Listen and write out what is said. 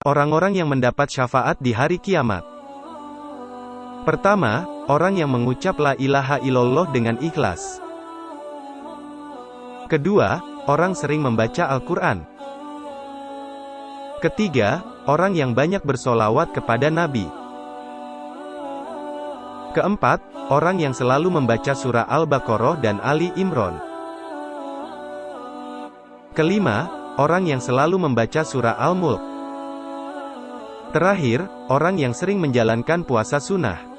Orang-orang yang mendapat syafaat di hari kiamat. Pertama, orang yang mengucap la ilaha illallah dengan ikhlas. Kedua, orang sering membaca Al-Quran. Ketiga, orang yang banyak bersolawat kepada Nabi. Keempat, orang yang selalu membaca surah Al-Baqarah dan Ali Imran. Kelima, orang yang selalu membaca surah Al-Mulk. Terakhir, orang yang sering menjalankan puasa sunnah.